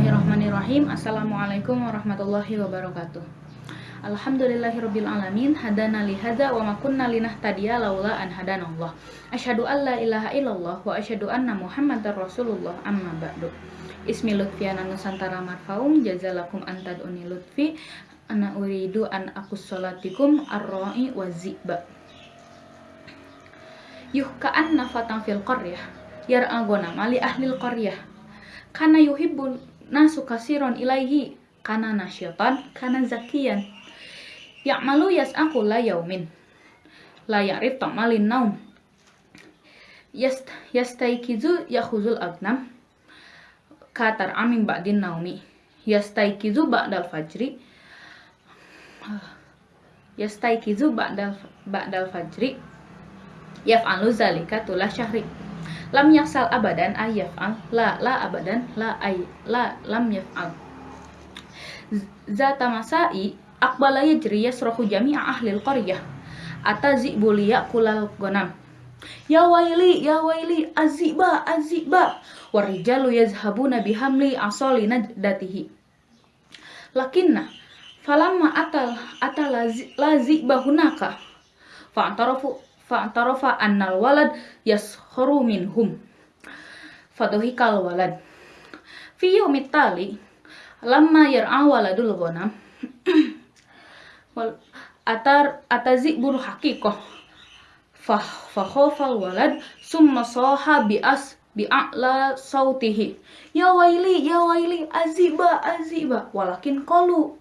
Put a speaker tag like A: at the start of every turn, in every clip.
A: Bismillahirrahmanirrahim. Assalamualaikum warahmatullahi wabarakatuh. Alhamdulillahirabbil alamin hadana li hadza wa ma kunna linahtadiya laula an hadanallah. Asyhadu an la ilaha illallah wa asyhadu anna Muhammadar Rasulullah. Amma ba'du. Ismi Lutfiana Nusantara Marfaum. Jazalakum antaduni lutfi. Ana uridu an akus salatikum arra'i wa ziba. Yuh ka'anna fatan fil qaryah. Yar'agona mali ahlil qaryah. Kana yuhibbun nasu kasiron ilaihi kana nasyatan kana zakiyan Ya'malu yas'aku la yaumin. La ya'rif ta'malin naum. Yast, yastaikizu yakhuzul agnam. Katar amin ba'din naumi. Yastaikizu ba'dal fajri. Yastaikizu ba'dal, ba'dal fajri. Yaf'alu zalika tula syahri. Lam yaksal abadan ay yaf'al. La, la abadan. La, ay, la, lam yaf'al. Zata masai Akbala yajri yasrahu jami'a ahlil qaryah atazi buliya kulal gonam Ya waili, ya waili, aziba, aziba Warijalu yazhabuna bihamli asoli najdatihi Lakinna falamma atal atal lazi bahunaka fa'tarafu fa'tarafa annal walad yaskharu minhum. Faduhikal walad. Fi yawmit tali lamma yar'a waladul ghanam wal atar atazi buru hakikoh fah fahofal walad summa soha bias bi'a'la sautihi. Ya waili ya waili aziba aziba. Walakin qalu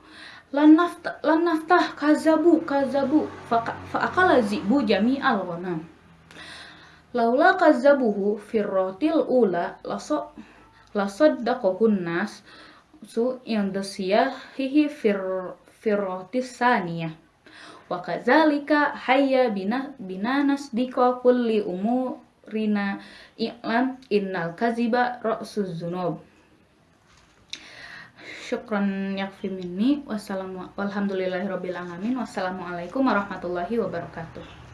A: lan naftah lan naftah kazabu kazabu. Fa akala zibu jami'al ghanam. Laula kazabuhu firrotil ula laso lasaddaqahun nas su yang hihi fir firrotis saniyah. Wa kadzalika bina binanas dika kulli umurina i'lam innal kaziba ra'suz zunub syukran yakfi minni wassalamu wassalamualaikum warahmatullahi wabarakatuh